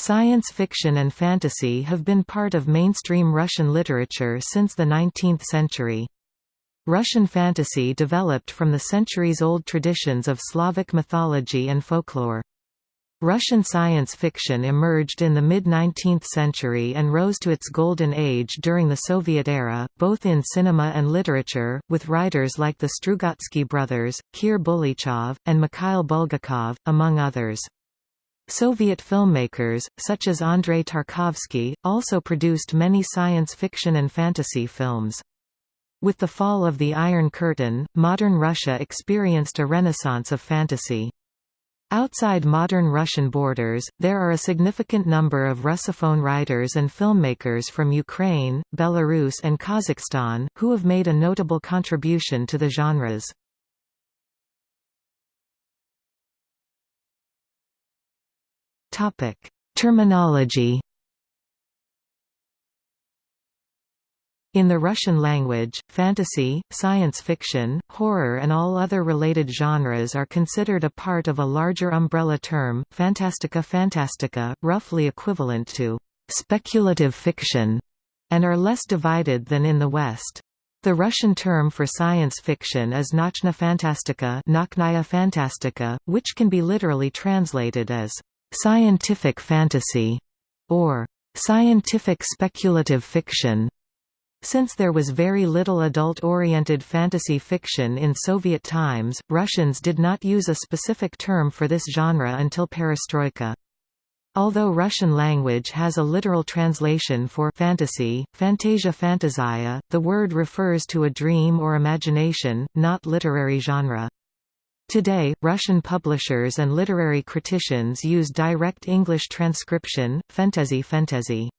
Science fiction and fantasy have been part of mainstream Russian literature since the 19th century. Russian fantasy developed from the centuries-old traditions of Slavic mythology and folklore. Russian science fiction emerged in the mid-19th century and rose to its golden age during the Soviet era, both in cinema and literature, with writers like the Strugatsky brothers, Kir Bulychov, and Mikhail Bulgakov, among others. Soviet filmmakers, such as Andrei Tarkovsky, also produced many science fiction and fantasy films. With the fall of the Iron Curtain, modern Russia experienced a renaissance of fantasy. Outside modern Russian borders, there are a significant number of Russophone writers and filmmakers from Ukraine, Belarus and Kazakhstan, who have made a notable contribution to the genres. Terminology In the Russian language, fantasy, science fiction, horror and all other related genres are considered a part of a larger umbrella term, fantastica fantastica, roughly equivalent to speculative fiction, and are less divided than in the West. The Russian term for science fiction is Nauchna fantastika, fantastika which can be literally translated as scientific fantasy or scientific speculative fiction. Since there was very little adult-oriented fantasy fiction in Soviet times, Russians did not use a specific term for this genre until perestroika. Although Russian language has a literal translation for fantasy, fantasia fantazia, the word refers to a dream or imagination, not literary genre. Today, Russian publishers and literary criticians use direct English transcription, fantasy fantasy.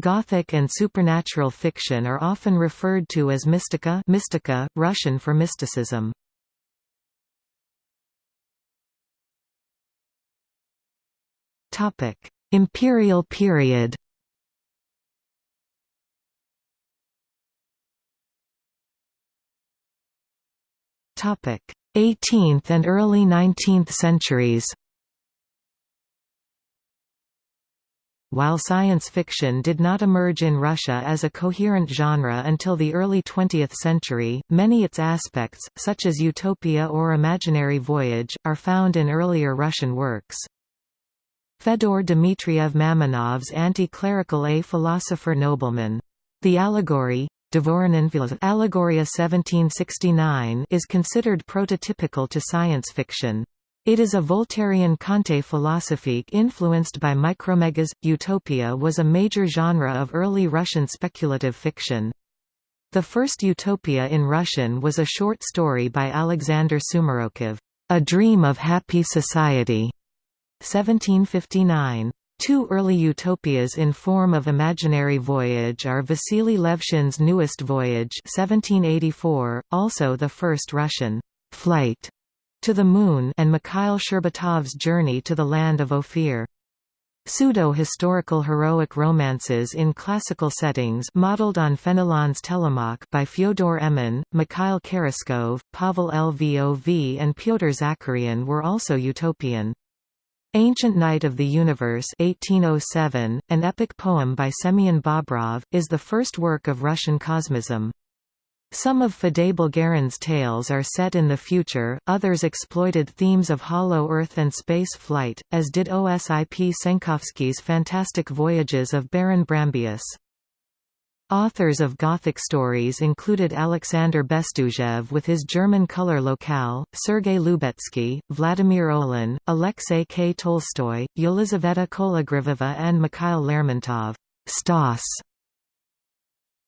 Gothic and supernatural fiction are often referred to as mystica, mystica Russian for mysticism. Imperial period. Topic: 18th and early 19th centuries. While science fiction did not emerge in Russia as a coherent genre until the early 20th century, many its aspects, such as utopia or imaginary voyage, are found in earlier Russian works. Fedor Dmitriev Mamonov's anti-clerical A philosopher nobleman. The allegory, Allegoria 1769 is considered prototypical to science fiction. It is a Voltairean Conte philosophique influenced by Micromegas. Utopia was a major genre of early Russian speculative fiction. The first utopia in Russian was a short story by Alexander Sumarokov, A Dream of Happy Society, 1759. Two early utopias in form of imaginary voyage are Vasily Levshin's Newest Voyage 1784, also the first Russian flight to the Moon and Mikhail Shcherbatov's Journey to the Land of Ophir. Pseudo-historical heroic romances in classical settings modeled on Fenelon's Telemach by Fyodor Emin, Mikhail Kheraskov, Pavel Lvov and Pyotr Zakharyan were also utopian. Ancient Night of the Universe 1807, an epic poem by Semyon Bobrov, is the first work of Russian cosmism. Some of Feday Bulgarin's tales are set in the future, others exploited themes of hollow Earth and space flight, as did Osip Senkovsky's Fantastic Voyages of Baron Brambeus. Authors of Gothic stories included Alexander Bestuzhev with his German color locale, Sergei Lubetsky, Vladimir Olin, Alexei K. Tolstoy, Yelizaveta Kologrivova and Mikhail Lermontov. Stas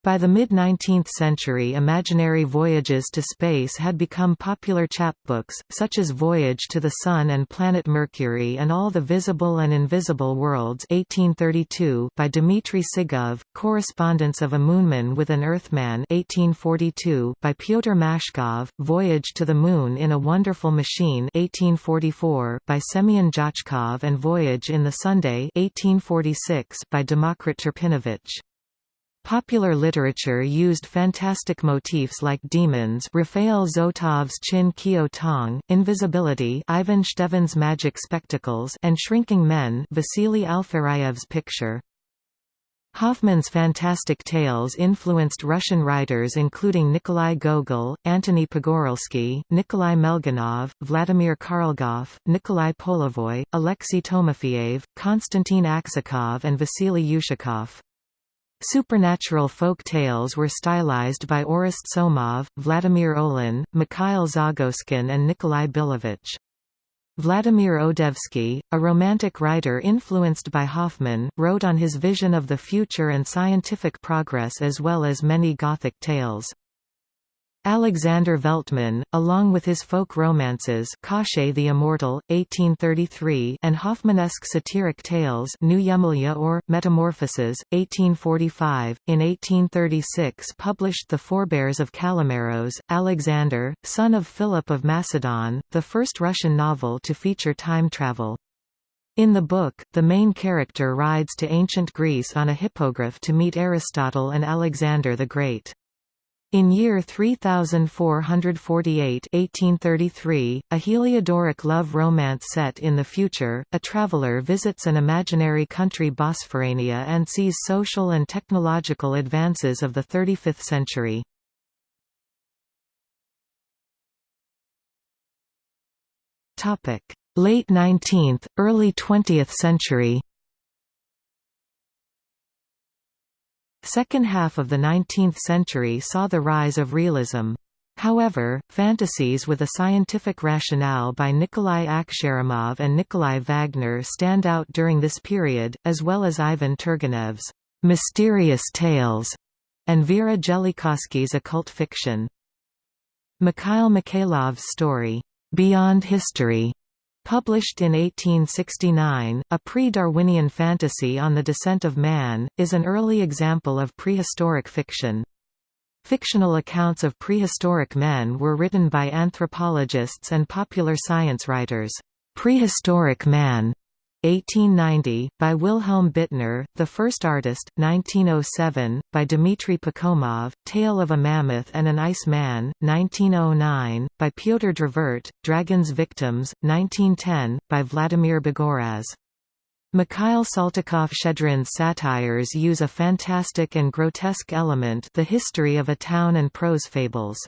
by the mid-19th century imaginary voyages to space had become popular chapbooks, such as Voyage to the Sun and Planet Mercury and All the Visible and Invisible Worlds 1832 by Dmitry Sigov, Correspondence of a Moonman with an Earthman 1842 by Pyotr Mashkov, Voyage to the Moon in a Wonderful Machine 1844 by Semyon Zhachkov and Voyage in the Sunday 1846 by Demokrit Turpinovich. Popular literature used fantastic motifs like demons Raphael Zotov's Chin Kyo Tong, invisibility Ivan Shtevin's magic spectacles and shrinking men Vasily Alferaev's picture. Hoffmann's fantastic tales influenced Russian writers including Nikolai Gogol, Antony Pogorelsky, Nikolai Melgunov, Vladimir Karlgoff, Nikolai Polevoy, Alexei Timofeyev, Konstantin Aksakov and Vasily Ushakov. Supernatural folk tales were stylized by Orest Somov, Vladimir Olin, Mikhail Zagoskin and Nikolai Bilovich. Vladimir Odoyevsky, a romantic writer influenced by Hoffmann, wrote on his vision of the future and scientific progress as well as many Gothic tales. Alexander Veltman, along with his folk romances Koshchei the Immortal, 1833 and Hoffmannesque satiric tales New Yemelya or, Metamorphoses, 1845, in 1836 published The Forebears of Kalimeros, Alexander, son of Philip of Macedon, the first Russian novel to feature time travel. In the book, the main character rides to ancient Greece on a hippogriff to meet Aristotle and Alexander the Great. In year 3448 1833, a Heliodoric love romance set in the future, a traveler visits an imaginary country Bosphoreania and sees social and technological advances of the 35th century. Late 19th, early 20th century Second half of the 19th century saw the rise of realism. However, fantasies with a scientific rationale by Nikolai Akhsharumov and Nikolai Wagner stand out during this period, as well as Ivan Turgenev's «mysterious tales» and Vera Jelikoski's occult fiction. Mikhail Mikhailov's story, «Beyond History» Published in 1869, a pre-Darwinian fantasy on the descent of man, is an early example of prehistoric fiction. Fictional accounts of prehistoric men were written by anthropologists and popular science writers. Prehistoric Man 1890, by Wilhelm Bittner, The First Artist, 1907, by Dmitry Pakhomov, Tale of a Mammoth and an Ice Man, 1909, by Pyotr Dravert, Dragon's Victims, 1910, by Vladimir Bogoraz. Mikhail Saltykov-Shchedrin's satires use a fantastic and grotesque element the history of a town and prose fables.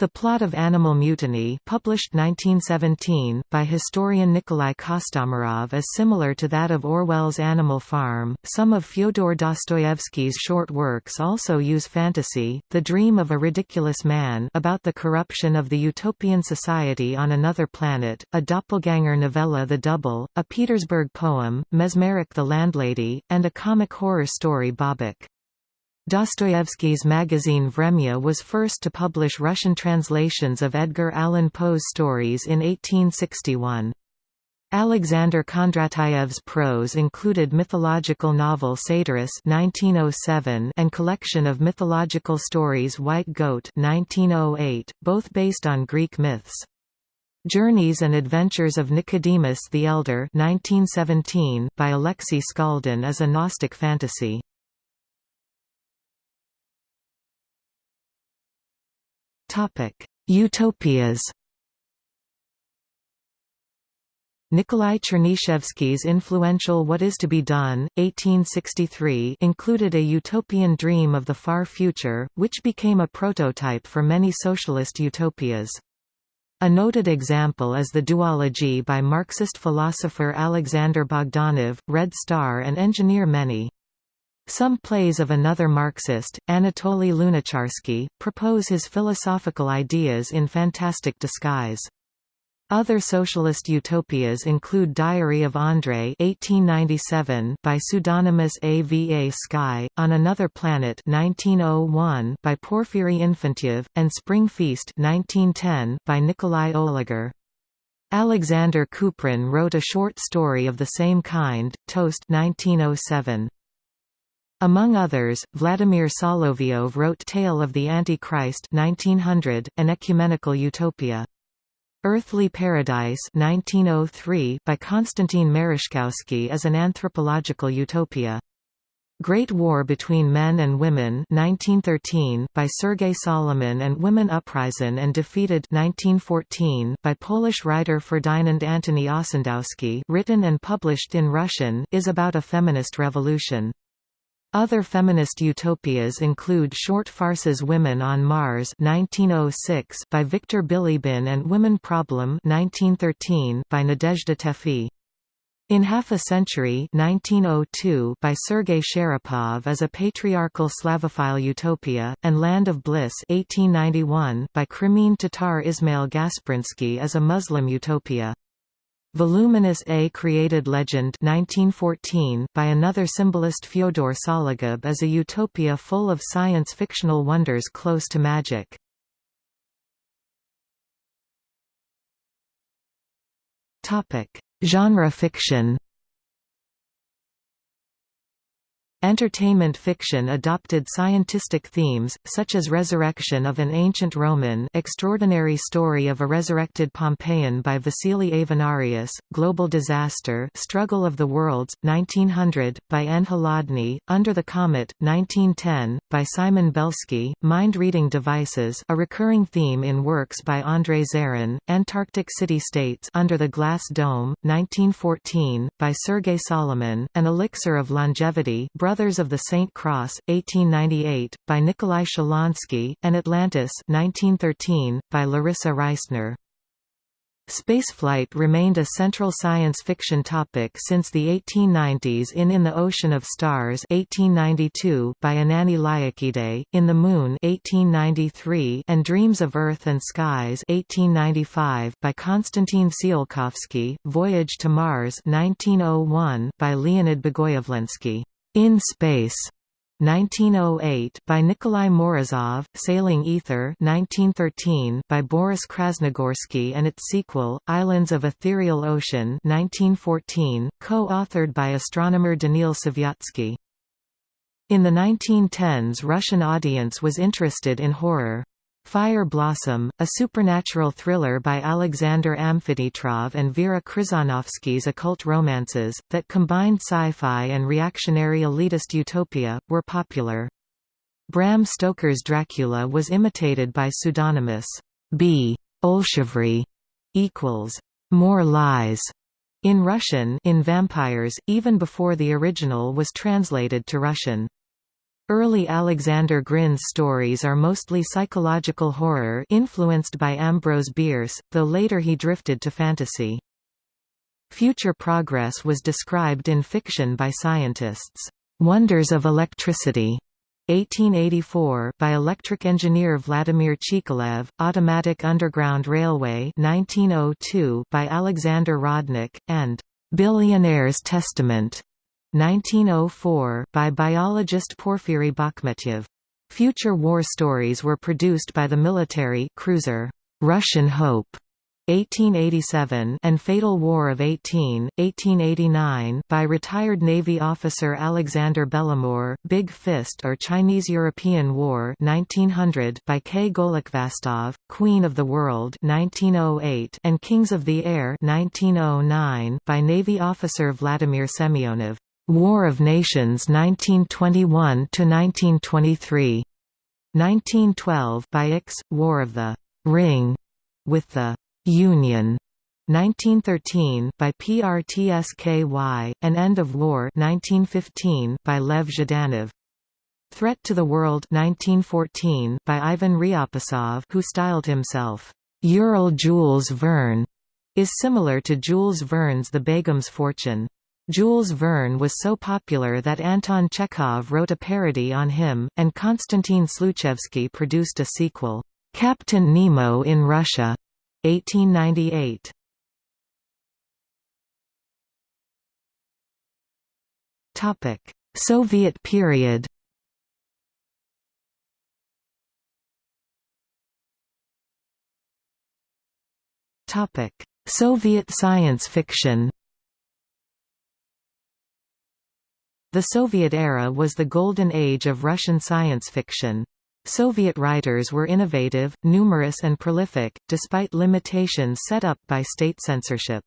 The Plot of Animal Mutiny published 1917, by historian Nikolai Kostomarov is similar to that of Orwell's Animal Farm. Some of Fyodor Dostoevsky's short works also use fantasy, The Dream of a Ridiculous Man about the corruption of the utopian society on another planet, a doppelganger novella The Double, a Petersburg poem, Mesmeric the Landlady, and a comic horror story Bobok. Dostoevsky's magazine Vremya was first to publish Russian translations of Edgar Allan Poe's stories in 1861. Alexander Kondratayev's prose included mythological novel Satyrus 1907 and collection of mythological stories White Goat 1908, both based on Greek myths. Journeys and Adventures of Nicodemus the Elder 1917 by Alexei Skaldin is a Gnostic fantasy. Utopias. Nikolai Chernyshevsky's influential What is to be Done, 1863 included a utopian dream of the far future, which became a prototype for many socialist utopias. A noted example is the duology by Marxist philosopher Alexander Bogdanov, Red Star and engineer Mene. Some plays of another Marxist, Anatoly Lunacharsky, propose his philosophical ideas in fantastic disguise. Other socialist utopias include Diary of André 1897 by pseudonymous A.V.A. Sky, On Another Planet 1901 by Porfiry Infantiev, and Spring Feast 1910 by Nikolai Oliger. Alexander Kuprin wrote a short story of the same kind, Toast 1907. Among others, Vladimir Solovyov wrote Tale of the Antichrist 1900, an ecumenical utopia. Earthly Paradise 1903 by Konstantin Mereshkovsky is an anthropological utopia. Great War Between Men and Women 1913 by Sergei Solomon and Women Uprising and Defeated 1914 by Polish writer Ferdinand Antony Ossendowski written and published in Russian is about a feminist revolution. Other feminist utopias include short farces Women on Mars 1906 by Victor Bilibin and Women Problem 1913 by Nadezhda Teffi. In Half a Century 1902 by Sergei Sharapov is a patriarchal Slavophile utopia, and Land of Bliss 1891 by Crimean Tatar Ismail Gasprinsky is a Muslim utopia. Voluminous A Created Legend 1914 by another symbolist Fyodor Sologub is a utopia full of science-fictional wonders close to magic. Genre fiction Entertainment fiction adopted scientistic themes, such as resurrection of an ancient Roman extraordinary story of a resurrected Pompeian by Vasily Avenarius, global disaster Struggle of the Worlds, 1900, by N. Holodny, Under the Comet, 1910, by Simon Belsky, Mind-reading devices a recurring theme in works by André Zarin, Antarctic City-States Under the Glass Dome, 1914, by Sergei Solomon, An Elixir of Longevity Brothers of the St. Cross, 1898, by Nikolai Shalonsky, and Atlantis 1913, by Larissa Reisner. Spaceflight remained a central science fiction topic since the 1890s in In the Ocean of Stars 1892 by Anani Liakide, In the Moon 1893 and Dreams of Earth and Skies 1895 by Konstantin Tsiolkovsky, Voyage to Mars 1901 by Leonid Bogoyavlensky. In Space 1908 by Nikolai Morozov, Sailing Ether 1913 by Boris Krasnogorsky and its sequel, Islands of Ethereal Ocean 1914, co-authored by astronomer Danil Savyatsky. In the 1910s Russian audience was interested in horror. Fire Blossom, a supernatural thriller by Alexander Amfiteatrov and Vera Križanovsky's occult romances, that combined sci-fi and reactionary elitist utopia, were popular. Bram Stoker's Dracula was imitated by pseudonymous B. Olshevry equals more lies in Russian in Vampires, even before the original was translated to Russian. Early Alexander Grin's stories are mostly psychological horror influenced by Ambrose Bierce, though later he drifted to fantasy. Future progress was described in fiction by scientists. Wonders of Electricity 1884 by electric engineer Vladimir Chikalev, Automatic Underground Railway 1902 by Alexander Rodnik, and Billionaire's Testament 1904 by biologist Porfiry Bakhmetyev. Future war stories were produced by the military cruiser Russian Hope 1887 and Fatal War of 18, 1889 by retired Navy officer Alexander Belomor, Big Fist or Chinese-European War 1900 by K. Golikvastov, Queen of the World 1908 and Kings of the Air 1909 by Navy officer Vladimir Semyonov. War of Nations 1921 to 1923. 1912 by X, War of the Ring, with the Union. 1913 by PRTSKY, and End of War 1915 by Lev Zhdanov. Threat to the World 1914 by Ivan Ryabtsov who styled himself, Ural Jules Verne, is similar to Jules Verne's The Begum's Fortune. Jules Verne was so popular that Anton Chekhov wrote a parody on him, and Konstantin Sluchevsky produced a sequel, Captain Nemo in Russia, 1898. Topic: Soviet period. Soviet science fiction. The Soviet era was the golden age of Russian science fiction. Soviet writers were innovative, numerous and prolific, despite limitations set up by state censorship.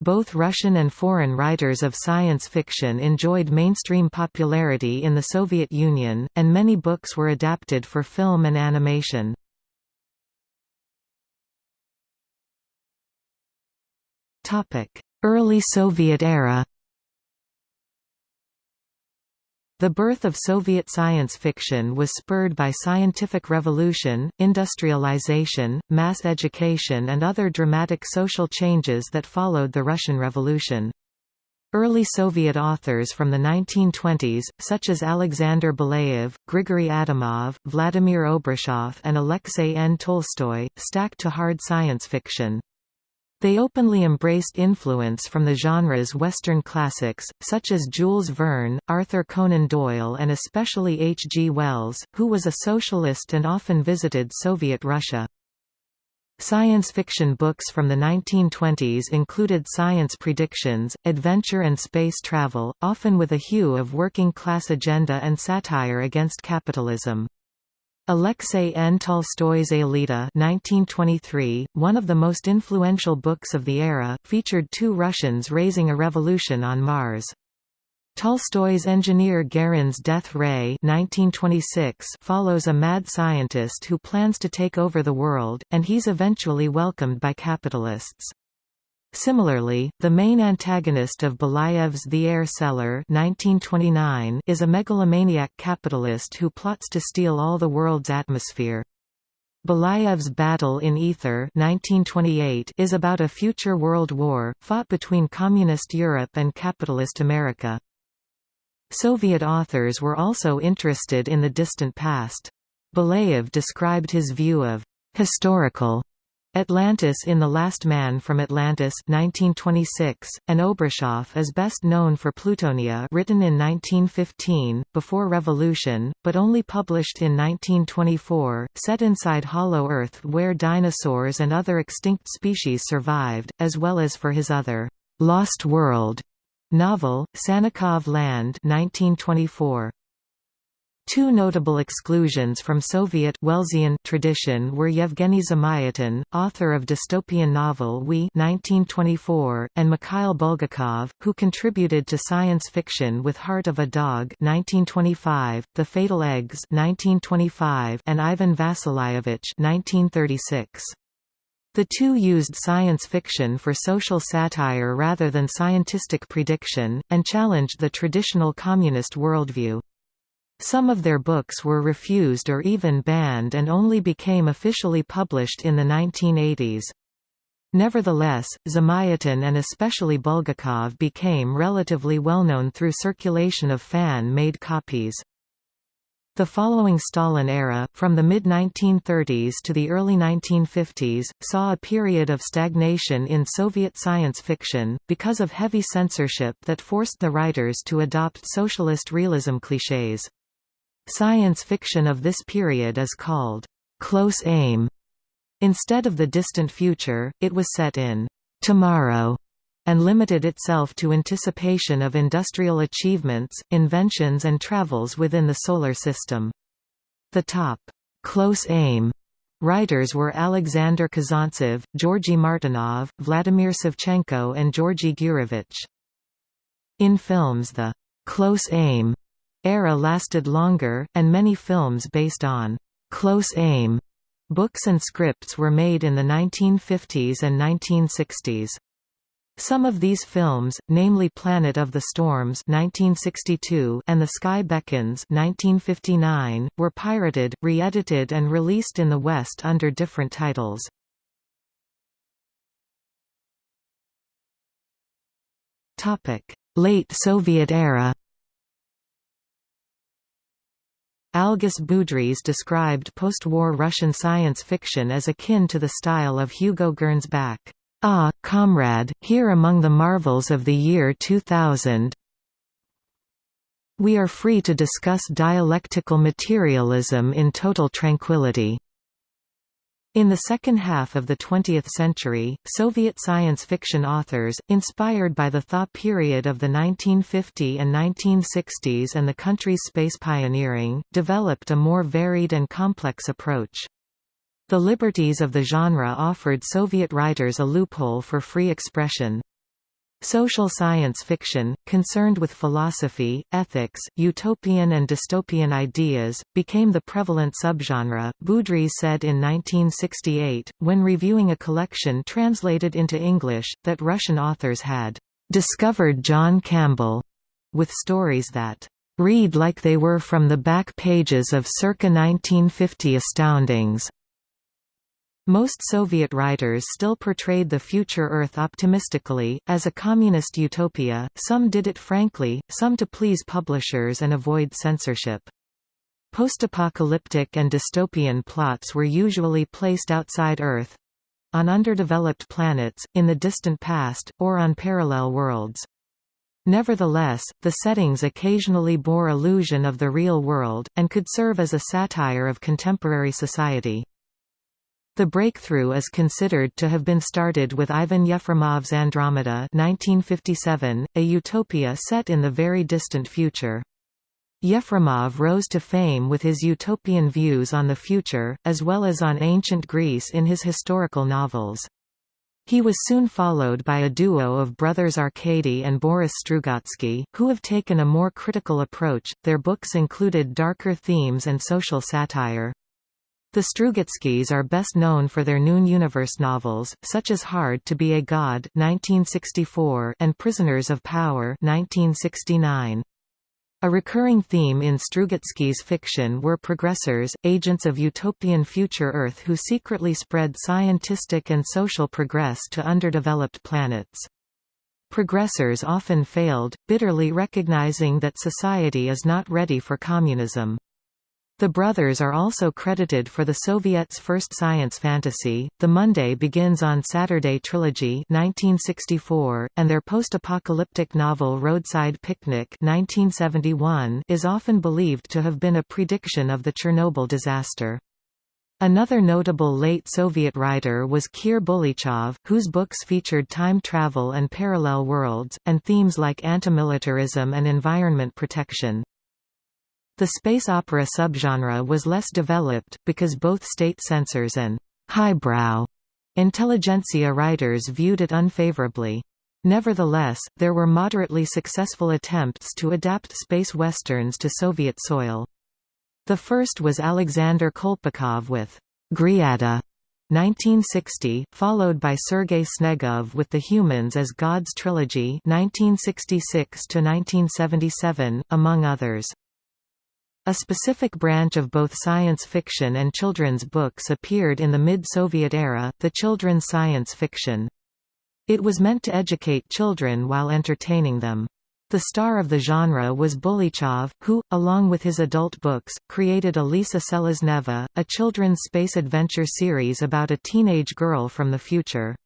Both Russian and foreign writers of science fiction enjoyed mainstream popularity in the Soviet Union, and many books were adapted for film and animation. Early Soviet era The birth of Soviet science fiction was spurred by scientific revolution, industrialization, mass education and other dramatic social changes that followed the Russian Revolution. Early Soviet authors from the 1920s, such as Alexander Belayev, Grigory Adamov, Vladimir Obruchev and Alexei N. Tolstoy, stacked to hard science fiction. They openly embraced influence from the genre's Western classics, such as Jules Verne, Arthur Conan Doyle and especially H. G. Wells, who was a socialist and often visited Soviet Russia. Science fiction books from the 1920s included science predictions, adventure and space travel, often with a hue of working-class agenda and satire against capitalism. Alexei N. Tolstoy's Aelita 1923, one of the most influential books of the era, featured two Russians raising a revolution on Mars. Tolstoy's engineer Garin's Death Ray 1926 follows a mad scientist who plans to take over the world, and he's eventually welcomed by capitalists. Similarly, the main antagonist of Belayev's The Air Seller 1929 is a megalomaniac capitalist who plots to steal all the world's atmosphere. Belayev's Battle in Ether 1928 is about a future world war, fought between Communist Europe and capitalist America. Soviet authors were also interested in the distant past. Belayev described his view of historical Atlantis in The Last Man from Atlantis 1926, and Obruchev is best known for Plutonia written in 1915, before Revolution, but only published in 1924, set inside Hollow Earth where dinosaurs and other extinct species survived, as well as for his other, "'Lost World' novel, Sannikov Land 1924. Two notable exclusions from Soviet Wellesian tradition were Yevgeny Zamyatin, author of dystopian novel We 1924, and Mikhail Bulgakov, who contributed to science fiction with Heart of a Dog 1925, The Fatal Eggs 1925, and Ivan Vasilievich 1936. The two used science fiction for social satire rather than scientistic prediction, and challenged the traditional communist worldview. Some of their books were refused or even banned and only became officially published in the 1980s. Nevertheless, Zamyatin and especially Bulgakov became relatively well-known through circulation of fan-made copies. The following Stalin era, from the mid-1930s to the early 1950s, saw a period of stagnation in Soviet science fiction, because of heavy censorship that forced the writers to adopt socialist realism clichés. Science fiction of this period is called close aim. Instead of the distant future, it was set in tomorrow and limited itself to anticipation of industrial achievements, inventions and travels within the Solar System. The top close aim writers were Alexander Kazantsev, Georgy Martynov, Vladimir Savchenko and Georgy Gurevich. In films the close aim era lasted longer, and many films based on «close aim» books and scripts were made in the 1950s and 1960s. Some of these films, namely Planet of the Storms 1962 and The Sky Beckons 1959, were pirated, re-edited and released in the West under different titles. Late Soviet era Algis Budrys described post-war Russian science fiction as akin to the style of Hugo Gernsback. Ah, comrade, here among the marvels of the year 2000 we are free to discuss dialectical materialism in total tranquility. In the second half of the 20th century, Soviet science fiction authors, inspired by the thaw period of the 1950 and 1960s and the country's space pioneering, developed a more varied and complex approach. The liberties of the genre offered Soviet writers a loophole for free expression. Social science fiction, concerned with philosophy, ethics, utopian and dystopian ideas, became the prevalent subgenre, Budrys said in 1968, when reviewing a collection translated into English, that Russian authors had "...discovered John Campbell," with stories that "...read like they were from the back pages of circa 1950 astoundings." Most Soviet writers still portrayed the future Earth optimistically, as a communist utopia, some did it frankly, some to please publishers and avoid censorship. Post-apocalyptic and dystopian plots were usually placed outside Earth—on underdeveloped planets, in the distant past, or on parallel worlds. Nevertheless, the settings occasionally bore illusion of the real world, and could serve as a satire of contemporary society. The breakthrough is considered to have been started with Ivan Yefremov's Andromeda 1957, a utopia set in the very distant future. Yefremov rose to fame with his utopian views on the future, as well as on ancient Greece in his historical novels. He was soon followed by a duo of brothers Arkady and Boris Strugatsky, who have taken a more critical approach. Their books included darker themes and social satire. The Strugatskys are best known for their Noon Universe novels, such as Hard to be a God 1964 and Prisoners of Power 1969. A recurring theme in Strugatsky's fiction were progressors, agents of utopian future Earth who secretly spread scientific and social progress to underdeveloped planets. Progressors often failed, bitterly recognizing that society is not ready for communism. The brothers are also credited for the Soviets' first science fantasy, The Monday Begins on Saturday trilogy 1964, and their post-apocalyptic novel Roadside Picnic 1971 is often believed to have been a prediction of the Chernobyl disaster. Another notable late Soviet writer was Kir Bulychov, whose books featured time travel and parallel worlds, and themes like antimilitarism and environment protection. The space opera subgenre was less developed, because both state censors and «highbrow» intelligentsia writers viewed it unfavorably. Nevertheless, there were moderately successful attempts to adapt space westerns to Soviet soil. The first was Alexander Kolpakov with Griada 1960, followed by Sergei Snegov with The Humans as Gods trilogy 1966 among others. A specific branch of both science fiction and children's books appeared in the mid-Soviet era, the children's science fiction. It was meant to educate children while entertaining them. The star of the genre was Bulichov, who, along with his adult books, created Alisa Selezneva, a children's space adventure series about a teenage girl from the future.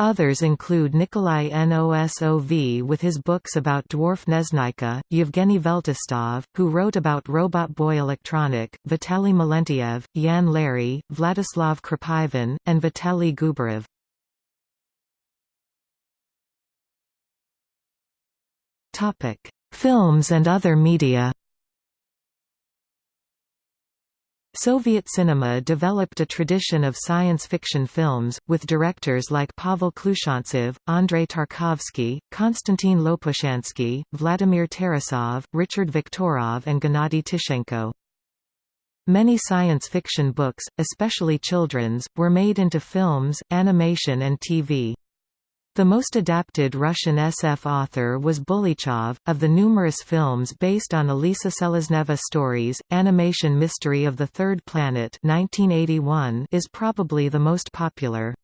Others include Nikolai Nosov with his books about dwarf Neznayka, Yevgeny Veltistov, who wrote about Robot Boy Electronic, Vitaly Melentiev, Jan Larey, Vladislav Krapivin, and Vitaly Gubarev. Films and other media Soviet cinema developed a tradition of science fiction films, with directors like Pavel Klushantsev, Andrei Tarkovsky, Konstantin Lopushansky, Vladimir Tarasov, Richard Viktorov and Gennady Tishenko. Many science fiction books, especially children's, were made into films, animation and TV. The most adapted Russian SF author was Bulichov. Of the numerous films based on Alisa Selezneva stories, Animation Mystery of the Third Planet 1981 is probably the most popular.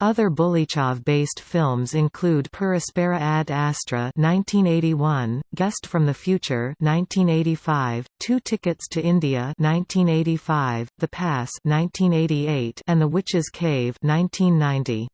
Other Bulichov-based films include Per Aspera ad Astra 1981, Guest from the Future 1985, Two Tickets to India 1985, The Pass 1988, and The Witch's Cave 1990.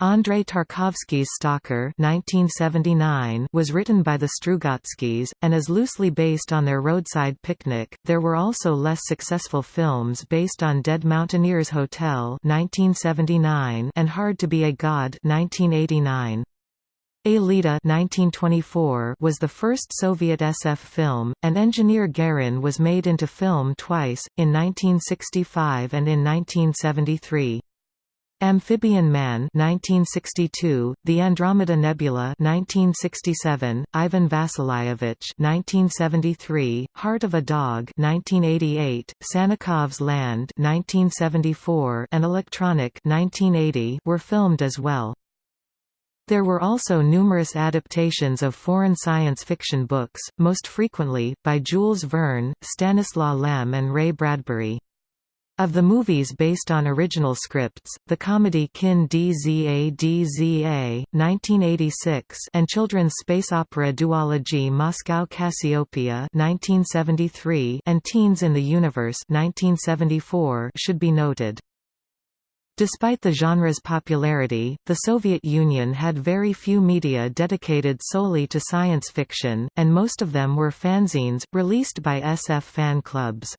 Andrei Tarkovsky's Stalker 1979 was written by the Strugatskys, and is loosely based on their roadside picnic. There were also less successful films based on Dead Mountaineers Hotel 1979 and Hard to be a God 1989. Aelita 1924 was the first Soviet SF film, and Engineer Garin was made into film twice, in 1965 and in 1973. Amphibian Man 1962, The Andromeda Nebula 1967, Ivan Vassilievich 1973, Heart of a Dog 1988, Sannikov's Land 1974, and Electronic 1980 were filmed as well. There were also numerous adaptations of foreign science fiction books, most frequently, by Jules Verne, Stanislaw Lem and Ray Bradbury. Of the movies based on original scripts, the comedy Kin Dza Dza, 1986 and children's space opera duology Moscow Cassiopeia 1973 and Teens in the Universe 1974 should be noted. Despite the genre's popularity, the Soviet Union had very few media dedicated solely to science fiction, and most of them were fanzines, released by SF fan clubs.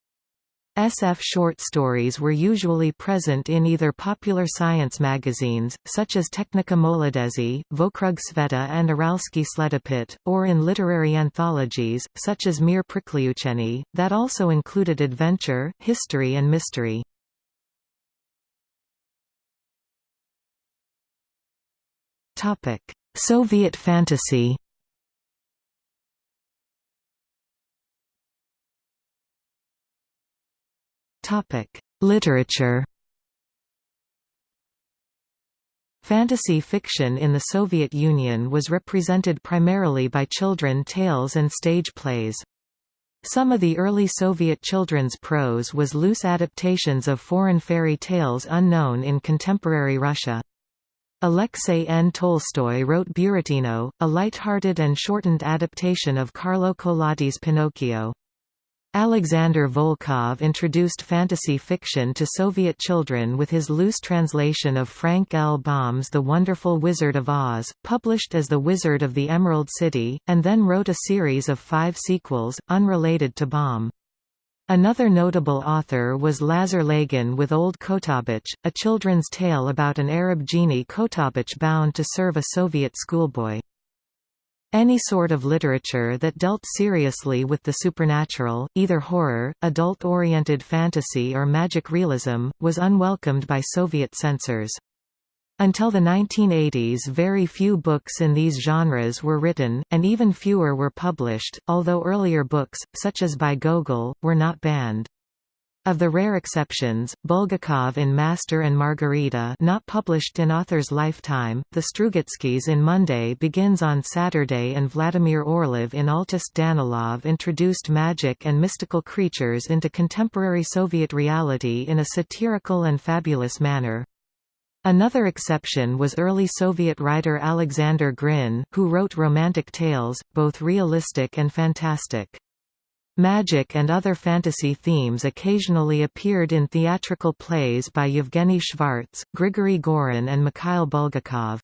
SF short stories were usually present in either popular science magazines, such as Technika Molodezi, Vokrug Sveta and Uralsky Sledopit, or in literary anthologies, such as Mir Priklyucheniy, that also included adventure, history and mystery. Soviet fantasy Literature Fantasy fiction in the Soviet Union was represented primarily by children tales and stage plays. Some of the early Soviet children's prose was loose adaptations of foreign fairy tales unknown in contemporary Russia. Alexei N. Tolstoy wrote Buratino, a light-hearted and shortened adaptation of Carlo Collodi's Pinocchio. Alexander Volkov introduced fantasy fiction to Soviet children with his loose translation of Frank L. Baum's The Wonderful Wizard of Oz, published as The Wizard of the Emerald City, and then wrote a series of five sequels, unrelated to Baum. Another notable author was Lazar Lagin with Old Khottabych, a children's tale about an Arab genie Khottabych bound to serve a Soviet schoolboy. Any sort of literature that dealt seriously with the supernatural, either horror, adult-oriented fantasy or magic realism, was unwelcomed by Soviet censors. Until the 1980s very few books in these genres were written, and even fewer were published, although earlier books, such as by Gogol, were not banned. Of the rare exceptions, Bulgakov in Master and Margarita not published in author's lifetime, the Strugatskys in Monday begins on Saturday and Vladimir Orlov in Altist Danilov introduced magic and mystical creatures into contemporary Soviet reality in a satirical and fabulous manner. Another exception was early Soviet writer Alexander Grin, who wrote romantic tales, both realistic and fantastic. Magic and other fantasy themes occasionally appeared in theatrical plays by Yevgeny Schwartz, Grigory Gorin and Mikhail Bulgakov.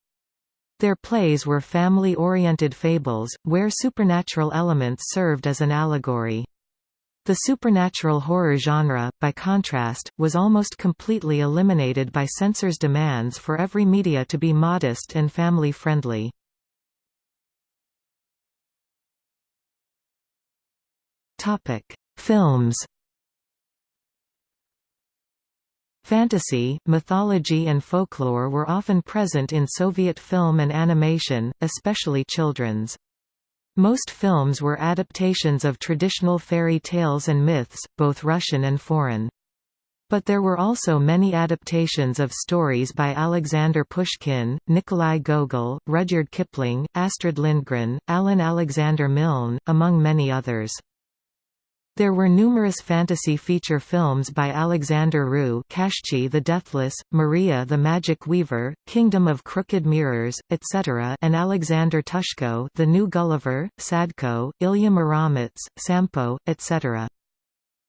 Their plays were family-oriented fables, where supernatural elements served as an allegory. The supernatural horror genre, by contrast, was almost completely eliminated by censors' demands for every media to be modest and family-friendly. Topic: Films. Fantasy, mythology and folklore were often present in Soviet film and animation, especially children's. Most films were adaptations of traditional fairy tales and myths, both Russian and foreign. But there were also many adaptations of stories by Alexander Pushkin, Nikolai Gogol, Rudyard Kipling, Astrid Lindgren, Alan Alexander Milne, among many others. There were numerous fantasy feature films by Alexander Rou Kashchi the Deathless, Maria the Magic Weaver, Kingdom of Crooked Mirrors, etc. and Alexander Ptushko The New Gulliver, Sadko, Ilya Muromets, Sampo, etc.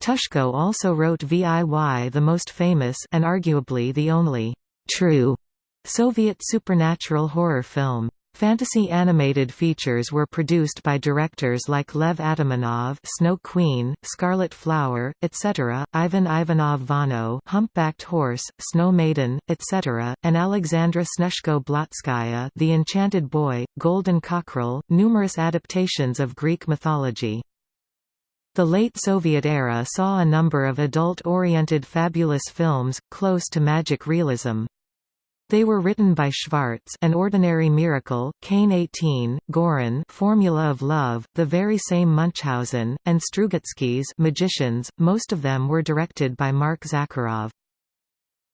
Ptushko also wrote VIY the most famous and arguably the only true Soviet supernatural horror film. Fantasy animated features were produced by directors like Lev Atamanov Snow Queen, Scarlet Flower, etc., Ivan Ivanov Vano Humpbacked Horse, Snow Maiden, etc., and Alexandra Snežko Blotskaya The Enchanted Boy, Golden Cockerel, numerous adaptations of Greek mythology. The late Soviet era saw a number of adult-oriented fabulous films, close to magic realism. They were written by Schwartz An Ordinary Miracle, Kane 18, Gorin Formula of Love, the very same Munchausen, and Strugatsky's Magicians, most of them were directed by Mark Zakharov.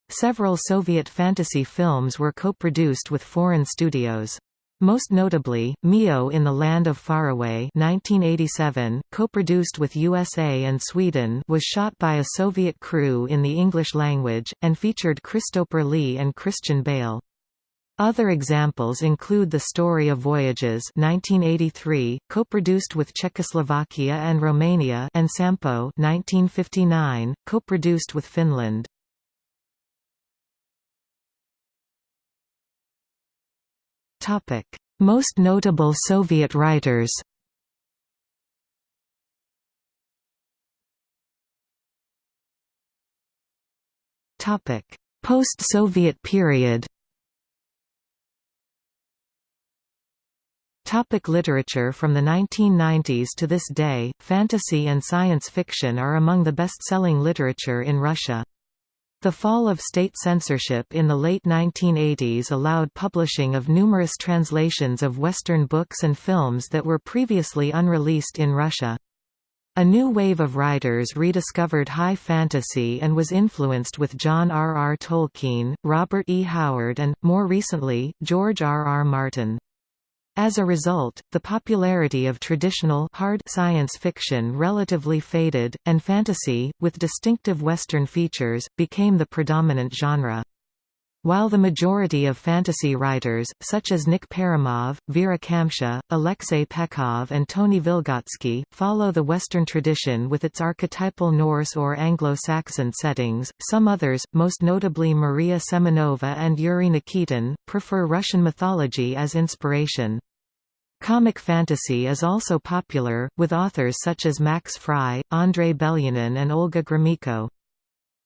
Several Soviet fantasy films were co-produced with foreign studios. Most notably, Mio in the Land of Faraway 1987, co-produced with USA and Sweden was shot by a Soviet crew in the English language, and featured Christopher Lee and Christian Bale. Other examples include The Story of Voyages 1983, co-produced with Czechoslovakia and Romania and Sampo 1959, co-produced with Finland. Topic: Most notable Soviet writers. Topic: Post-Soviet period. Topic literature From the 1990s to this day, fantasy and science fiction are among the best-selling literature in Russia. The fall of state censorship in the late 1980s allowed publishing of numerous translations of Western books and films that were previously unreleased in Russia. A new wave of writers rediscovered high fantasy and was influenced with John R. R. Tolkien, Robert E. Howard and, more recently, George R. R. Martin. As a result, the popularity of traditional hard science fiction relatively faded, and fantasy, with distinctive Western features, became the predominant genre. While the majority of fantasy writers, such as Nick Perumov, Vera Kamsha, Alexei Pekhov and Tony Vilgotsky, follow the Western tradition with its archetypal Norse or Anglo-Saxon settings, some others, most notably Maria Semenova and Yuri Nikitin, prefer Russian mythology as inspiration. Comic fantasy is also popular, with authors such as Max Frei, Andrei Belyanin and Olga Gromyko.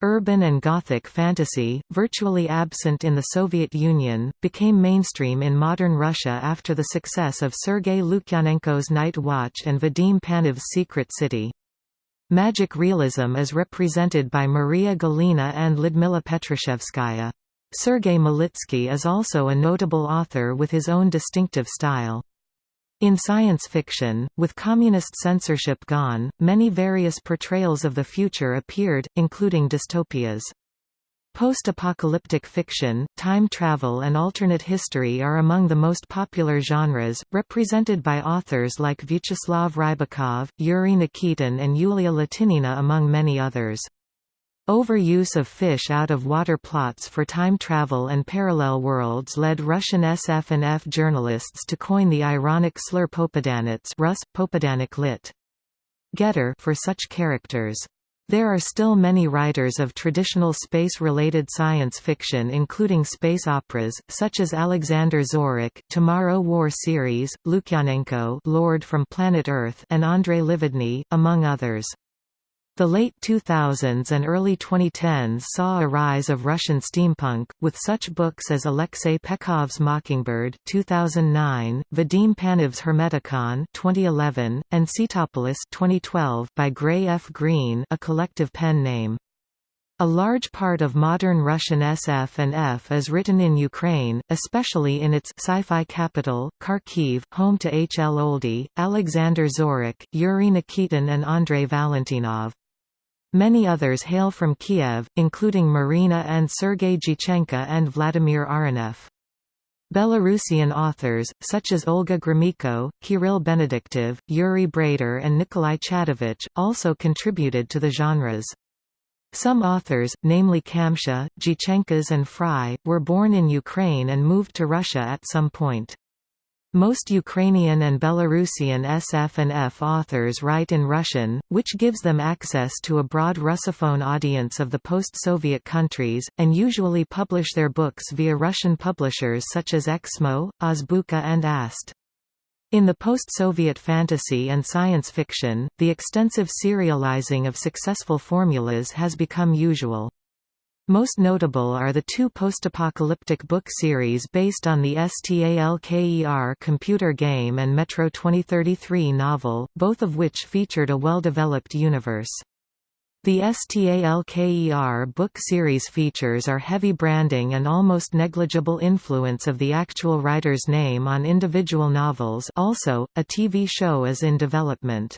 Urban and Gothic fantasy, virtually absent in the Soviet Union, became mainstream in modern Russia after the success of Sergei Lukyanenko's Night Watch and Vadim Panov's Secret City. Magic realism is represented by Maria Galina and Lyudmila Petrushevskaya. Sergei Malitsky is also a notable author with his own distinctive style. In science fiction, with communist censorship gone, many various portrayals of the future appeared, including dystopias. Post-apocalyptic fiction, time travel and alternate history are among the most popular genres, represented by authors like Vyacheslav Rybakov, Yuri Nikitin and Yulia Latynina among many others. Overuse of fish-out-of-water plots for time travel and parallel worlds led Russian SF and F journalists to coin the ironic slur Popadanets Rus, Popadanik lit. Getter for such characters. There are still many writers of traditional space-related science fiction including space operas, such as Alexander Zorich, Tomorrow War series, Lukyanenko Lord from Planet Earth and Andrei Livadny, among others. The late 2000s and early 2010s saw a rise of Russian steampunk, with such books as Alexei Pekhov's Mockingbird 2009, Vadim Panov's Hermeticon 2011, and Cetopolis 2012 by Gray F. Green a collective pen name. A large part of modern Russian SF and F is written in Ukraine, especially in its sci-fi capital, Kharkiv, home to H. L. Oldie, Alexander Zorich, Yuri Nikitin and Andrei Valentinov. Many others hail from Kiev, including Marina and Sergei Dyachenko and Vladimir Arenev. Belarusian authors, such as Olga Gromyko, Kirill Benediktov, Yuri Brayder and Nikolai Chadovich, also contributed to the genres. Some authors, namely Kamsha, Dyachenkos and Frei, were born in Ukraine and moved to Russia at some point. Most Ukrainian and Belarusian SF and F authors write in Russian, which gives them access to a broad Russophone audience of the post-Soviet countries, and usually publish their books via Russian publishers such as Eksmo, Azbuka and Ast. In the post-Soviet fantasy and science fiction, the extensive serializing of successful formulas has become usual. Most notable are the two post-apocalyptic book series based on the STALKER computer game and Metro 2033 novel, both of which featured a well-developed universe. The STALKER book series features are heavy branding and almost negligible influence of the actual writer's name on individual novels also, a TV show is in development.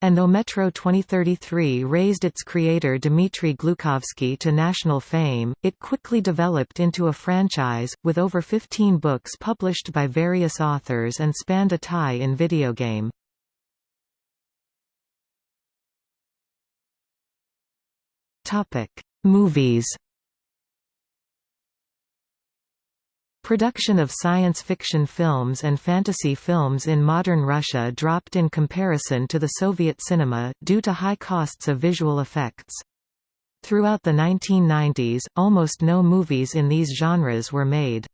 And though Metro 2033 raised its creator Dmitry Glukhovsky to national fame, it quickly developed into a franchise, with over 15 books published by various authors and spanned a tie-in video game. Movies. Production of science fiction films and fantasy films in modern Russia dropped in comparison to the Soviet cinema, due to high costs of visual effects. Throughout the 1990s, almost no movies in these genres were made.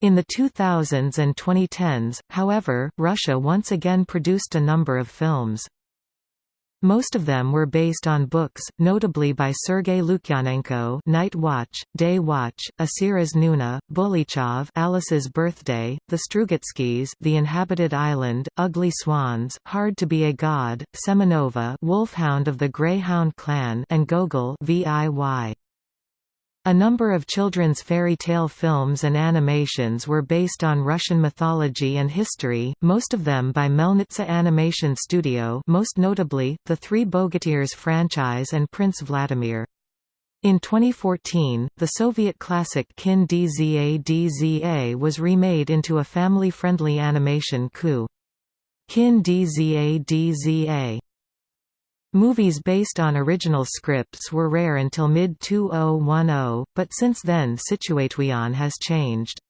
In the 2000s and 2010s, however, Russia once again produced a number of films. Most of them were based on books, notably by Sergei Lukyanenko Night Watch, Day Watch, Asiris Nuna, Bulychev Alice's Birthday, The Strugatskys The Inhabited Island, Ugly Swans Hard to be a God, Semenova Wolfhound of the Greyhound Clan and Gogol VIY. A number of children's fairy tale films and animations were based on Russian mythology and history, most of them by Melnitsa Animation Studio most notably, the Three Bogatyrs franchise and Prince Vladimir. In 2014, the Soviet classic Kin Dza Dza was remade into a family-friendly animation coup. Kin Dza Dza Movies based on original scripts were rare until mid-2010, but since then Situation has changed.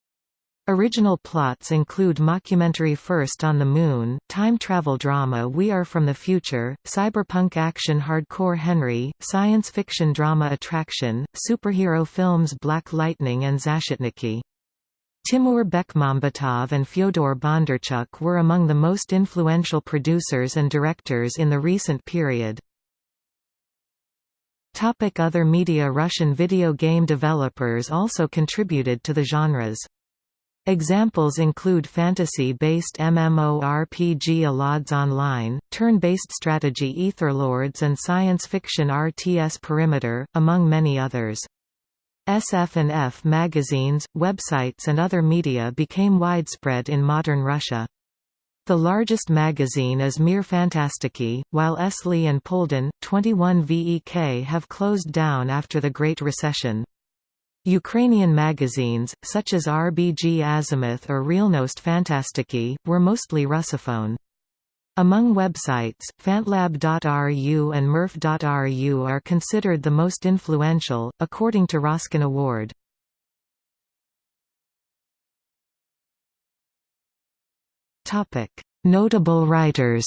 Original plots include mockumentary First on the Moon, time travel drama We Are From the Future, cyberpunk action hardcore Henry, science fiction drama Attraction, superhero films Black Lightning and Zashchitniki. Timur Bekmambetov and Fyodor Bondarchuk were among the most influential producers and directors in the recent period. Other media Russian video game developers also contributed to the genres. Examples include fantasy-based MMORPG Allods Online, turn-based strategy Etherlords and science fiction RTS Perimeter, among many others. SF&F magazines, websites and other media became widespread in modern Russia. The largest magazine is Mir Fantastiki, while Esli and Polden, 21 VEK have closed down after the Great Recession. Ukrainian magazines, such as RBG Azimuth or Realnost Fantastiki, were mostly Russophone. Among websites, fantlab.ru and mirf.ru are considered the most influential, according to RosCon Award. Notable writers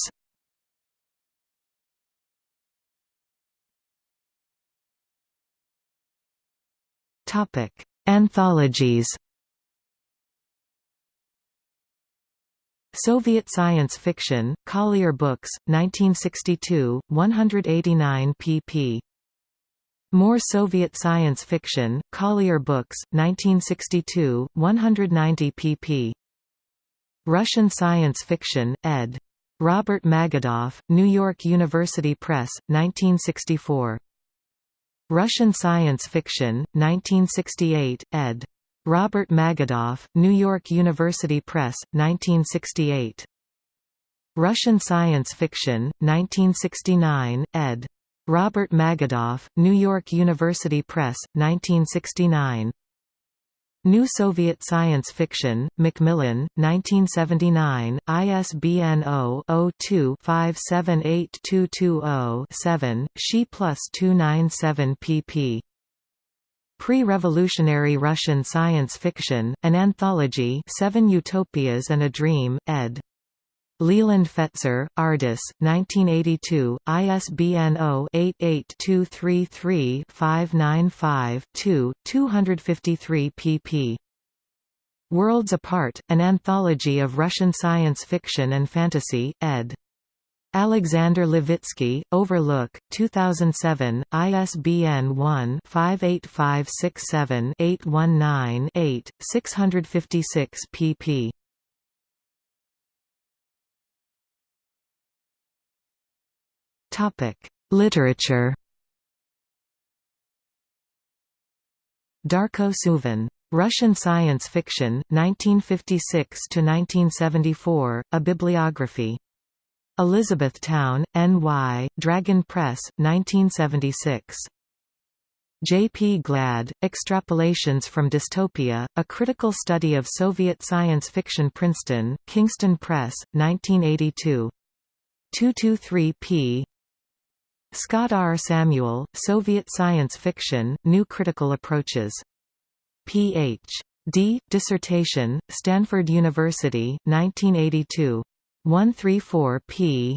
Anthologies Soviet Science Fiction, Collier Books, 1962, 189 pp. More Soviet Science Fiction, Collier Books, 1962, 190 pp. Russian Science Fiction, ed. Robert Magidoff, New York University Press, 1964. Russian Science Fiction, 1968, ed. Robert Magidoff, New York University Press, 1968. Russian Science Fiction, 1969, ed. Robert Magidoff, New York University Press, 1969. New Soviet Science Fiction, Macmillan, 1979, ISBN 0-02-578220-7, She plus 297 pp. Pre-revolutionary Russian science fiction, an anthology Seven Utopias and a Dream, ed. Leland Fetzer, Ardis, 1982, ISBN 0-88233-595-2, 253 pp. Worlds Apart, an anthology of Russian science fiction and fantasy, ed. Alexander Levitsky, Overlook, 2007, ISBN 1-58567-819-8, 656 pp. Literature Darko Suvin. Russian Science Fiction, 1956–1974, A Bibliography Elizabethtown, N.Y., Dragon Press, 1976. J. P. Glad, Extrapolations from Dystopia, A Critical Study of Soviet Science Fiction Princeton, Kingston Press, 1982. 223 p. Scott R. Samuel, Soviet Science Fiction, New Critical Approaches. Ph.D. Dissertation, Stanford University, 1982. 134 p.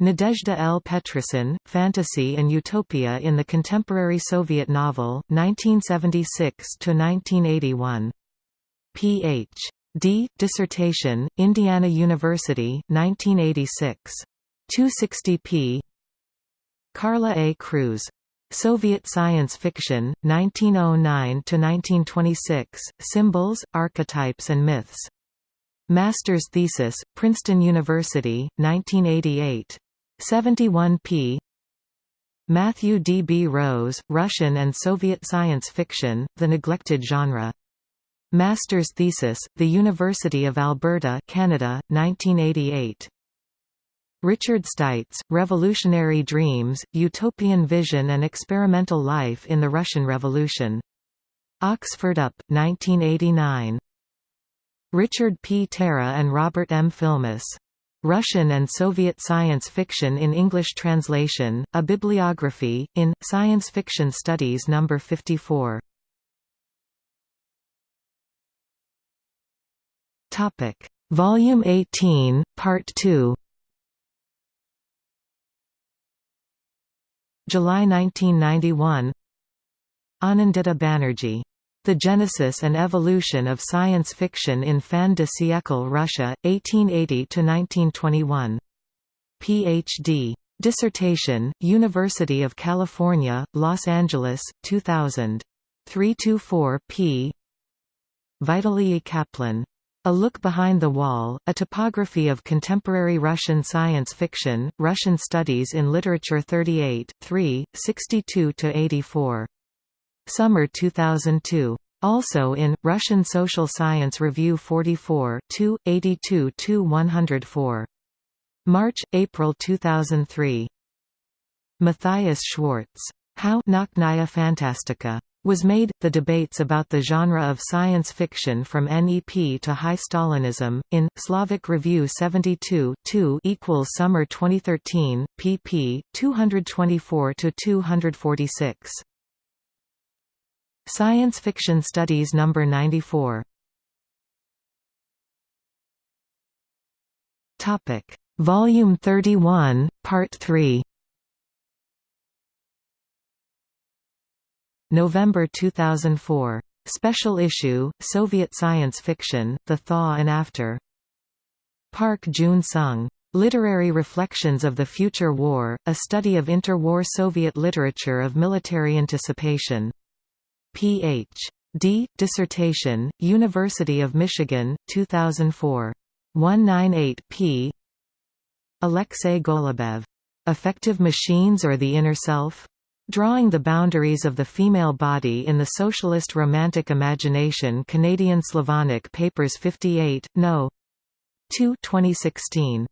Nadezhda L. Petrosyan, Fantasy and Utopia in the Contemporary Soviet Novel, 1976–1981. Ph. D. Dissertation, Indiana University, 1986. 260 p. Carla A. Cruz. Soviet Science Fiction, 1909–1926, Symbols, Archetypes and Myths. Master's Thesis, Princeton University, 1988. 71 p. Matthew D. B. Rose, Russian and Soviet Science Fiction, The Neglected Genre. Master's Thesis, The University of Alberta Canada, 1988. Richard Stites, Revolutionary Dreams, Utopian Vision and Experimental Life in the Russian Revolution. Oxford UP, 1989. Richard P. Terra and Robert M. Philmus. Russian and Soviet Science Fiction in English Translation, a Bibliography, in, Science Fiction Studies No. 54. Volume 18, Part 2 July 1991 Anindita Banerjee the Genesis and Evolution of Science Fiction in Fin de siècle Russia, 1880–1921. Ph.D. Dissertation, University of California, Los Angeles, 2000. 324 p. Vitaly Kaplan. A Look Behind the Wall, A Topography of Contemporary Russian Science Fiction, Russian Studies in Literature 38, 3, 62–84. Summer 2002. Also in, Russian Social Science Review 44 2, 82–104. March, April 2003. Matthias Schwartz. How Nauchnaia Fantastika was made, the debates about the genre of science fiction from NEP to High Stalinism, in, Slavic Review 72 2 equals Summer 2013, pp. 224–246. Science Fiction Studies No. 94 Volume 31, Part 3 November 2004. Special issue, Soviet Science Fiction, The Thaw and After. Park Joon-sung. Literary Reflections of the Future War, a study of interwar Soviet literature of military anticipation. Ph.D. Dissertation, University of Michigan, 2004. 198 p. Alexei Golubev. Effective Machines or the Inner Self? Drawing the Boundaries of the Female Body in the Socialist Romantic Imagination Canadian Slavonic Papers 58, No. 2 2016.